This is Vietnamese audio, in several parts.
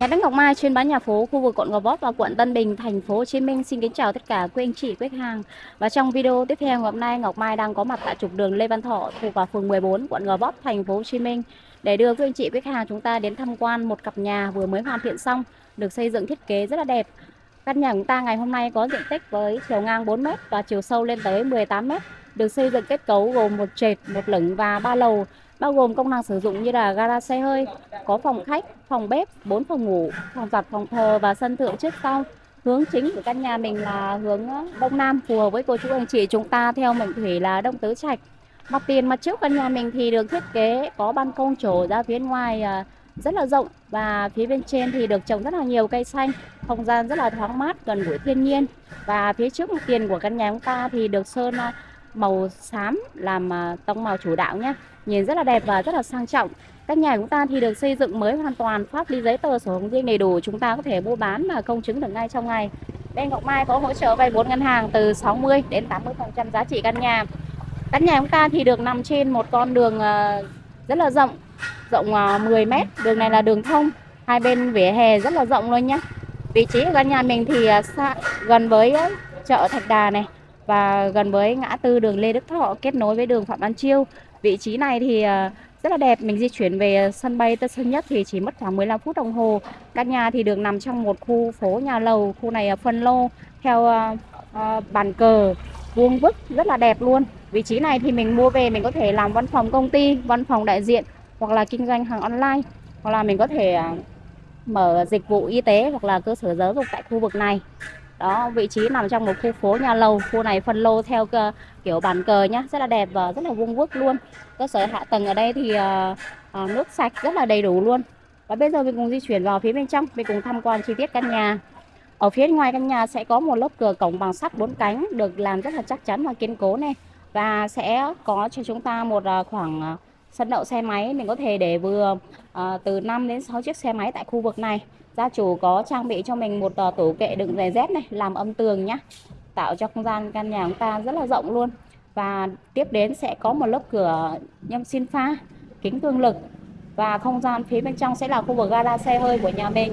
Nhà đất Ngọc Mai chuyên bán nhà phố khu vực quận Gò Vấp và quận Tân Bình, thành phố Hồ Chí Minh. Xin kính chào tất cả quý anh chị, khách hàng. Và trong video tiếp theo ngày hôm nay Ngọc Mai đang có mặt tại trục đường Lê Văn Thọ thuộc vào phường 14 quận Gò Vấp, thành phố Hồ Chí Minh để đưa quý anh chị khách hàng chúng ta đến tham quan một cặp nhà vừa mới hoàn thiện xong, được xây dựng thiết kế rất là đẹp. Căn nhà chúng ta ngày hôm nay có diện tích với chiều ngang 4m và chiều sâu lên tới 18m, được xây dựng kết cấu gồm một trệt, một lửng và ba lầu bao gồm công năng sử dụng như là gara xe hơi, có phòng khách, phòng bếp, 4 phòng ngủ, phòng giặt, phòng thờ và sân thượng trước sau. Hướng chính của căn nhà mình là hướng ờ, đông nam phù hợp với cô chú anh chị chúng ta theo mệnh thủy là đông tứ trạch. Mặt tiền mặt trước căn nhà mình thì được thiết kế có ban công trổ ra phía ngoài ờ, rất là rộng và phía bên trên thì được trồng rất là nhiều cây xanh, không gian rất là thoáng mát, gần gũi thiên nhiên. Và phía trước mặt tiền của căn nhà chúng ta thì được sơn ờ, màu xám làm à, tông màu chủ đạo nhé nhìn rất là đẹp và rất là sang trọng. Căn nhà chúng ta thì được xây dựng mới hoàn toàn pháp lý giấy tờ sổ hồng riêng đầy đủ chúng ta có thể mua bán và công chứng được ngay trong ngày. Bên Ngọc Mai có hỗ trợ vay vốn ngân hàng từ 60 đến 80% giá trị căn nhà. Căn nhà chúng ta thì được nằm trên một con đường à, rất là rộng rộng 10 à, mét. Đường này là đường thông hai bên vỉa hè rất là rộng luôn nhé vị trí của căn nhà mình thì à, xa, gần với chợ Thạch Đà này và gần với ngã tư đường Lê Đức Thọ kết nối với đường Phạm Văn Chiêu. Vị trí này thì à, rất là đẹp, mình di chuyển về sân bay Tân Sơn Nhất thì chỉ mất khoảng 15 phút đồng hồ. Căn nhà thì được nằm trong một khu phố nhà lầu, khu này phân lô theo à, à, bàn cờ vuông vức rất là đẹp luôn. Vị trí này thì mình mua về mình có thể làm văn phòng công ty, văn phòng đại diện hoặc là kinh doanh hàng online hoặc là mình có thể mở dịch vụ y tế hoặc là cơ sở giáo dục tại khu vực này đó vị trí nằm trong một khu phố nhà lầu. Khu này phân lô theo kiểu bàn cờ nhá rất là đẹp và rất là vuông vức luôn. Cơ sở hạ tầng ở đây thì uh, nước sạch rất là đầy đủ luôn. Và bây giờ mình cùng di chuyển vào phía bên trong mình cùng tham quan chi tiết căn nhà. Ở phía ngoài căn nhà sẽ có một lớp cửa cổng bằng sắt bốn cánh được làm rất là chắc chắn và kiên cố này. Và sẽ có cho chúng ta một ờ, khoảng sân đậu xe máy. Mình có thể để vừa từ 5 đến 6 chiếc xe máy tại khu vực này gia chủ có trang bị cho mình một ờ, tủ kệ đựng giày dép này làm âm tường nhá. Tạo cho không gian căn nhà chúng ta rất là rộng luôn. Và tiếp đến sẽ có một lớp cửa nhâm xin pha kính cường lực. Và không gian phía bên trong sẽ là khu vực gara xe hơi của nhà mình.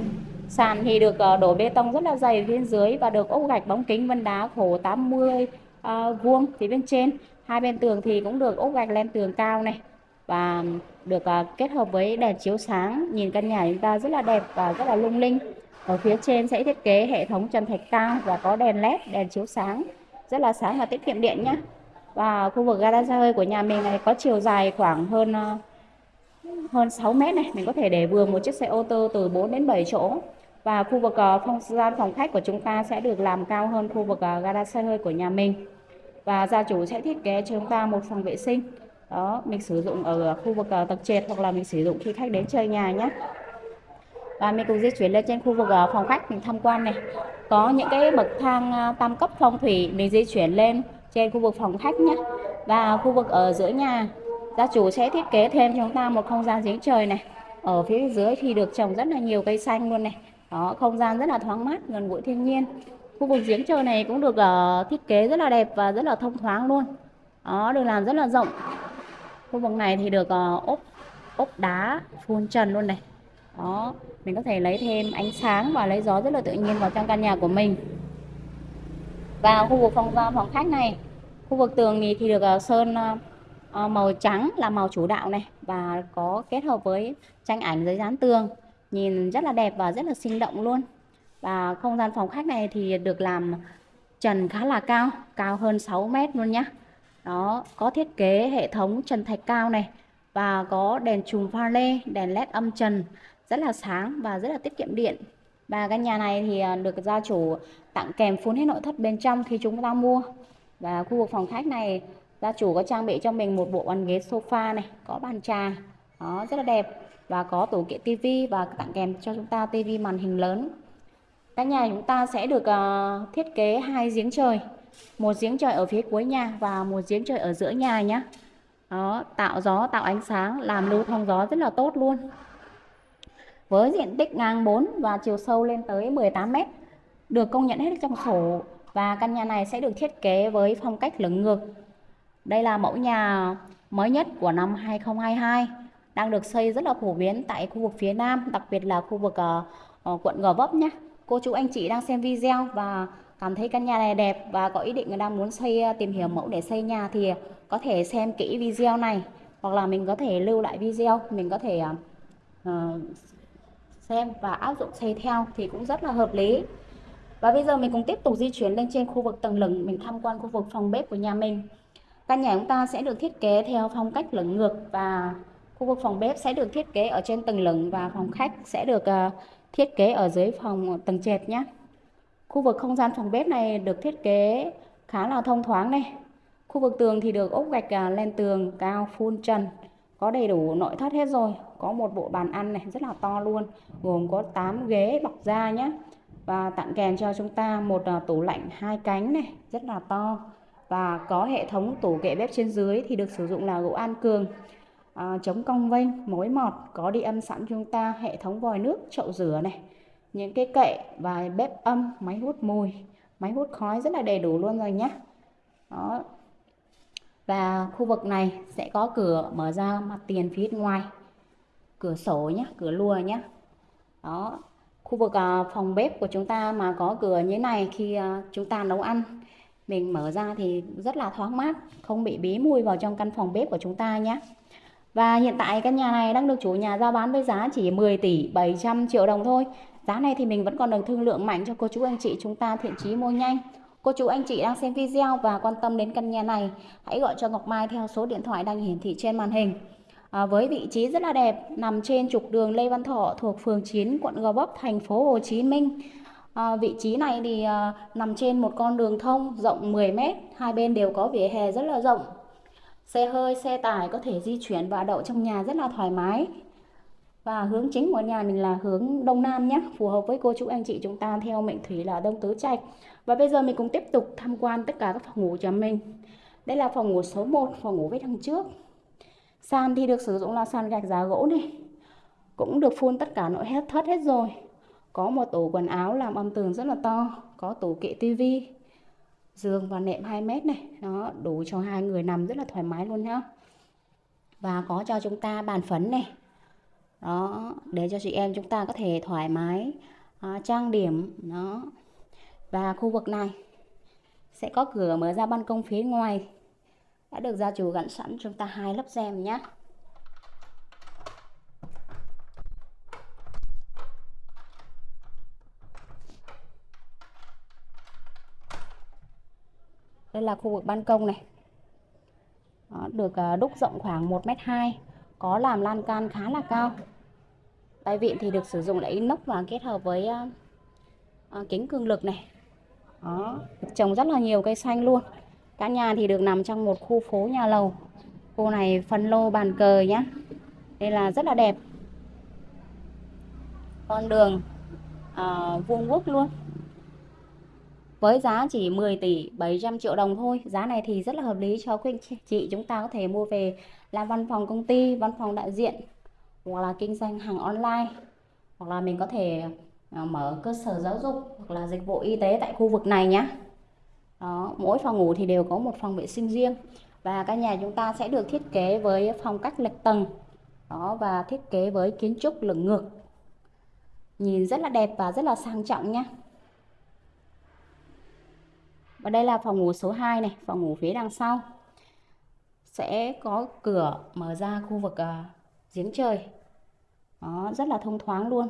Sàn thì được ờ, đổ bê tông rất là dày phía dưới và được ốp gạch bóng kính vân đá khổ 80 uh, ờ, vuông phía bên trên. Hai bên tường thì cũng được ốp gạch lên tường cao này và được uh, kết hợp với đèn chiếu sáng. Nhìn căn nhà chúng ta rất là đẹp và rất là lung linh. Ở phía trên sẽ thiết kế hệ thống trần thạch cao và có đèn led đèn chiếu sáng. Rất là sáng và tiết kiệm điện nhé và khu vực gara hơi của nhà mình này có chiều dài khoảng hơn uh, hơn 6 mét này. Mình có thể để vừa một chiếc xe ô tô từ 4 đến 7 chỗ. Và khu vực uh, gian phòng khách của chúng ta sẽ được làm cao hơn khu vực uh, gara xe hơi của nhà mình. Và gia chủ sẽ thiết kế cho chúng ta một phòng vệ sinh đó mình sử dụng ở khu vực uh, tầng trệt hoặc là mình sử dụng khi khách đến chơi nhà nhé và mình cùng di chuyển lên trên khu vực uh, phòng khách mình tham quan này. Có những cái bậc thang uh, tam cấp phong thủy mình di chuyển lên trên khu vực phòng khách nhé và khu vực ở giữa nhà gia chủ sẽ thiết kế thêm cho chúng ta một không gian giếng trời này. Ở phía dưới thì được trồng rất là nhiều cây xanh luôn này. Đó không gian rất là thoáng mát gần gũi thiên nhiên. Khu vực giếng trời này cũng được uh, thiết kế rất là đẹp và rất là thông thoáng luôn. Đó được làm rất là rộng khu vực này thì được uh, ốp ốp đá phun trần luôn này. Đó mình có thể lấy thêm ánh sáng và lấy gió rất là tự nhiên vào trong căn nhà của mình. Và khu vực phòng phòng khách này khu vực tường thì, thì được uh, sơn uh, màu trắng là màu chủ đạo này và có kết hợp với tranh ảnh giấy dán tường. Nhìn rất là đẹp và rất là sinh động luôn. Và không gian phòng khách này thì được làm trần khá là cao cao hơn 6 mét luôn nhé đó có thiết kế hệ thống trần thạch cao này và có đèn chùm pha lê đèn led âm trần rất là sáng và rất là tiết kiệm điện. Và căn nhà này thì à, được gia chủ tặng kèm phun hết nội thất bên trong khi chúng ta mua. Và khu vực phòng khách này gia chủ có trang bị cho mình một bộ bàn ghế sofa này có bàn trà đó rất là đẹp. Và có tủ kiện tivi và tặng kèm cho chúng ta tivi màn hình lớn. Căn nhà chúng ta sẽ được uh, thiết kế hai giếng trời một giếng trời ở phía cuối nhà và một giếng trời ở giữa nhà nhé đó tạo gió tạo ánh sáng làm lưu thông gió rất là tốt luôn. Với diện tích ngang 4 và chiều sâu lên tới 18 mét được công nhận hết trong sổ và căn nhà này sẽ được thiết kế với phong cách lửng ngược. Đây là mẫu nhà mới nhất của năm 2022 đang được xây rất là phổ biến tại khu vực phía Nam đặc biệt là khu vực uh, quận Gò Vấp nhé. Cô chú anh chị đang xem video và cảm thấy căn nhà này đẹp và có ý định đang muốn xây ờ, tìm hiểu mẫu để xây nhà thì có thể xem kỹ video này. Hoặc là mình có thể lưu lại video mình có thể uh, xem và áp dụng xây theo thì cũng rất là hợp lý. Và bây giờ mình cũng tiếp tục di chuyển lên trên khu vực tầng lửng mình tham quan khu vực phòng bếp của nhà mình. Căn nhà chúng ta sẽ được thiết kế theo phong cách lửng ngược và khu vực phòng bếp sẽ được thiết kế ở trên tầng lửng và phòng khách sẽ được uh, thiết kế ở dưới phòng tầng trệt nhé khu vực không gian phòng bếp này được thiết kế khá là thông thoáng này. Khu vực tường thì được ốp gạch à, lên tường cao phun trần có đầy đủ nội thất hết rồi. Có một bộ bàn ăn này rất là to luôn gồm có 8 ghế bọc da nhé và tặng kèm cho chúng ta một à, tủ lạnh hai cánh này rất là to. Và có hệ thống tủ kệ bếp trên dưới thì được sử dụng là gỗ an cường à, chống cong vênh mối mọt có đi âm sẵn chúng ta hệ thống vòi nước chậu rửa này những cái kệ và bếp âm, máy hút mùi. Máy hút khói rất là đầy đủ luôn rồi nhé đó. Và khu vực này sẽ có cửa mở ra mặt tiền phía ngoài. Cửa sổ nhé cửa lùa nhé đó. Khu vực à, phòng bếp của chúng ta mà có cửa như này khi à, chúng ta nấu ăn, mình mở ra thì rất là thoáng mát, không bị bí mùi vào trong căn phòng bếp của chúng ta nhé và hiện tại căn nhà này đang được chủ nhà giao bán với giá chỉ 10 tỷ 700 triệu đồng thôi giá này thì mình vẫn còn được thương lượng mạnh cho cô chú anh chị chúng ta thiện chí mua nhanh Cô chú anh chị đang xem video và quan tâm đến căn nhà này, hãy gọi cho Ngọc Mai theo số điện thoại đang hiển thị trên màn hình. À, với vị trí rất là đẹp, nằm trên trục đường Lê Văn Thọ thuộc phường 9, quận Gò Vấp, thành phố Hồ Chí Minh. À, vị trí này thì à, nằm trên một con đường thông rộng 10 m, hai bên đều có vỉa hè rất là rộng. Xe hơi, xe tải có thể di chuyển và đậu trong nhà rất là thoải mái. Và hướng chính của nhà mình là hướng Đông Nam nhé, phù hợp với cô chú anh chị chúng ta theo mệnh thủy là Đông Tứ Trạch. Và bây giờ mình cũng tiếp tục tham quan tất cả các phòng ngủ cho mình. Đây là phòng ngủ số 1, phòng ngủ với đằng trước. Sàn thì được sử dụng là sàn gạch giá gỗ này. Cũng được phun tất cả nội hết thất hết rồi. Có một tủ quần áo làm âm tường rất là to, có tủ kệ tivi, giường và nệm 2 mét này, nó đủ cho hai người nằm rất là thoải mái luôn nhá. Và có cho chúng ta bàn phấn này. Đó, để cho chị em chúng ta có thể thoải mái à, trang điểm nó và khu vực này sẽ có cửa mở ra ban công phía ngoài. Đã được gia chủ gắn sẵn chúng ta hai lớp rèm nhé. Đây là khu vực ban công này. Đó, được à, đúc rộng khoảng 1m2 có làm lan can khá là cao tay vịn thì được sử dụng là inox và kết hợp với uh, kính cường lực này đó, trồng rất là nhiều cây xanh luôn. Căn nhà thì được nằm trong một khu phố nhà lầu. Khu này phân lô bàn cờ nhá. Đây là rất là đẹp. Con đường à, vuông vức luôn. Với giá chỉ 10 tỷ 700 triệu đồng thôi. Giá này thì rất là hợp lý cho quý anh chị. Chúng ta có thể mua về làm văn phòng công ty, văn phòng đại diện hoặc là kinh doanh hàng online hoặc là mình có thể à, mở cơ sở giáo dục hoặc là dịch vụ y tế tại khu vực này nhé. Đó, mỗi phòng ngủ thì đều có một phòng vệ sinh riêng. Và căn nhà chúng ta sẽ được thiết kế với phong cách lệch tầng. Đó và thiết kế với kiến trúc lửng ngược. Nhìn rất là đẹp và rất là sang trọng nhé và đây là phòng ngủ số 2 này phòng ngủ phía đằng sau. Sẽ có cửa mở ra khu vực uh, giếng trời. Đó rất là thông thoáng luôn.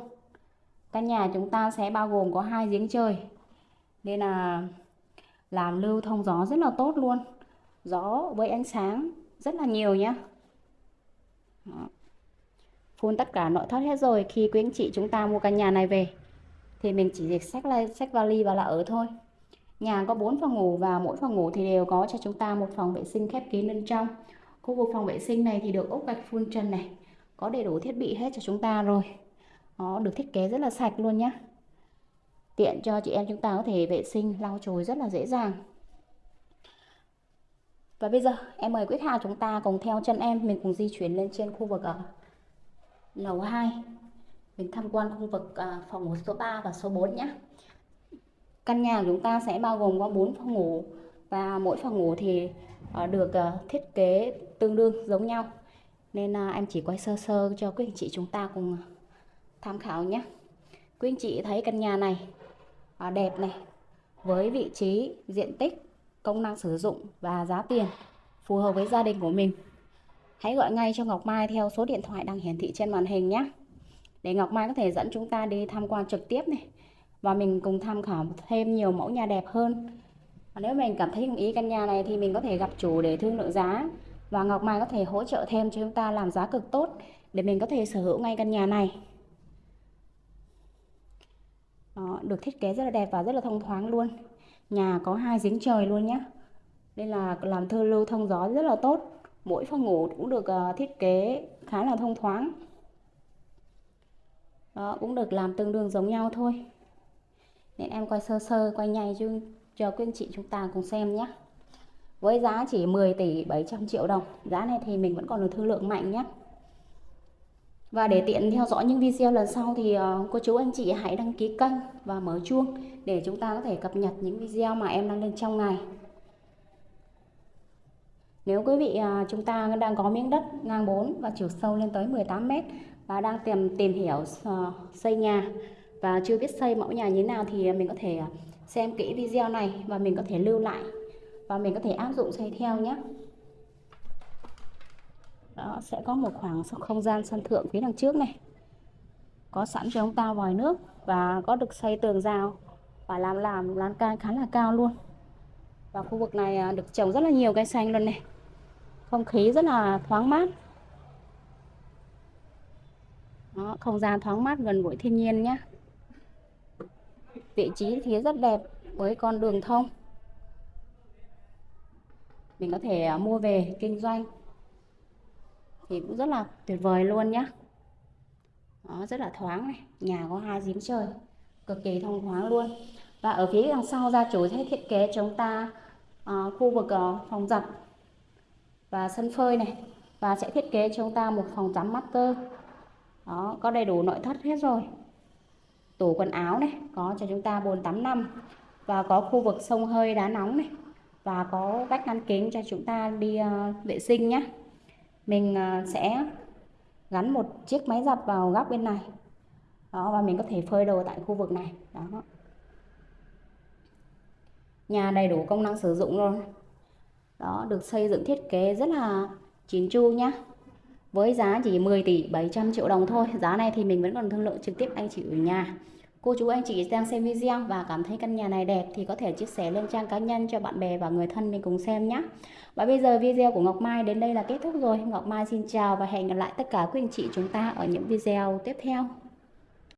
Căn nhà chúng ta sẽ bao gồm có hai giếng trời. Nên là làm lưu thông gió rất là tốt luôn. Gió với ánh sáng rất là nhiều nhé phun tất cả nội thất hết rồi. Khi quý anh chị chúng ta mua căn nhà này về thì mình chỉ việc xách xách vali và là ở thôi nhà có 4 phòng ngủ và mỗi phòng ngủ thì đều có cho chúng ta một phòng vệ sinh khép kín bên trong. Khu vực phòng vệ sinh này thì được ốp gạch phun trần này, có đầy đủ thiết bị hết cho chúng ta rồi. Nó được thiết kế rất là sạch luôn nhé tiện cho chị em chúng ta có thể vệ sinh, lau chùi rất là dễ dàng. Và bây giờ, em mời Quyết Hà chúng ta cùng theo chân em, mình cùng di chuyển lên trên khu vực ở lầu 2 mình tham quan khu vực ờ, phòng ngủ số 3 và số 4 nhé căn nhà của chúng ta sẽ bao gồm có 4 phòng ngủ và mỗi phòng ngủ thì ờ, được ờ, thiết kế tương đương giống nhau nên à, em chỉ quay sơ sơ cho quý anh chị chúng ta cùng ờ, tham khảo nhé Quý anh chị thấy căn nhà này à, đẹp này với vị trí, diện tích, công năng sử dụng và giá tiền phù hợp với gia đình của mình. Hãy gọi ngay cho Ngọc Mai theo số điện thoại đang hiển thị trên màn hình nhé. Để Ngọc Mai có thể dẫn chúng ta đi tham quan trực tiếp này và mình cùng tham khảo thêm nhiều mẫu nhà đẹp hơn. Và nếu mình cảm thấy ưng ý căn nhà này thì mình có thể gặp chủ để thương lượng giá và Ngọc Mai có thể hỗ trợ thêm cho chúng ta làm giá cực tốt để mình có thể sở hữu ngay căn nhà này. Đó, được thiết kế rất là đẹp và rất là thông thoáng luôn. Nhà có hai giếng trời luôn nhé. Đây là làm thơ lưu thông gió rất là tốt. Mỗi phòng ngủ cũng được ờ, thiết kế khá là thông thoáng. Đó, cũng được làm tương đương giống nhau thôi. Nên em quay sơ sơ, quay nhanh cho, cho quý anh chị chúng ta cùng xem nhé. Với giá chỉ 10 tỷ 700 triệu đồng. Giá này thì mình vẫn còn được thương lượng mạnh nhé. Và để tiện theo dõi những video lần sau thì ờ, cô chú anh chị hãy đăng ký kênh và mở chuông để chúng ta có thể cập nhật những video mà em đăng lên trong ngày. Nếu quý vị ờ, chúng ta đang có miếng đất ngang 4 và chiều sâu lên tới 18 m và đang tìm tìm hiểu ờ, xây nhà và chưa biết xây mẫu nhà như thế nào thì mình có thể à, xem kỹ video này và mình có thể lưu lại và mình có thể áp dụng xây theo nhé. Đó, sẽ có một khoảng không gian sân thượng phía đằng trước này. Có sẵn cho chúng ta vòi nước và có được xây tường rào và làm làm lan can khá là cao luôn. Và khu vực này à, được trồng rất là nhiều cây xanh luôn này. Không khí rất là thoáng mát. Đó, không gian thoáng mát gần gũi thiên nhiên nhé. Vị trí thì rất đẹp với con đường thông. Mình có thể à, mua về kinh doanh. Thì cũng rất là tuyệt vời luôn nhá. Đó rất là thoáng này nhà có hai giếng trời cực kỳ thông thoáng luôn. Và ở phía đằng sau gia chủ sẽ thiết kế chúng ta uh, khu vực uh, phòng giặt và sân phơi này. Và sẽ thiết kế chúng ta một phòng tắm master. Đó có đầy đủ nội thất hết rồi tủ quần áo này có cho chúng ta bồn tắm năm và có khu vực sông hơi đá nóng này và có vách ngăn kính cho chúng ta đi uh, vệ sinh nhé mình uh, sẽ gắn một chiếc máy giặt vào góc bên này. Đó và mình có thể phơi đồ tại khu vực này. Đó. Nhà đầy đủ công năng sử dụng luôn. Đó được xây dựng thiết kế rất là chín chu nhá với giá chỉ 10 tỷ 700 triệu đồng thôi giá này thì mình vẫn còn thương lượng trực tiếp anh chị ở nhà Cô chú anh chị đang xem video và cảm thấy căn nhà này đẹp thì có thể chia sẻ lên trang cá nhân cho bạn bè và người thân mình cùng xem nhé. Và bây giờ video của Ngọc Mai đến đây là kết thúc rồi. Ngọc Mai xin chào và hẹn gặp lại tất cả quý anh chị chúng ta ở những video tiếp theo.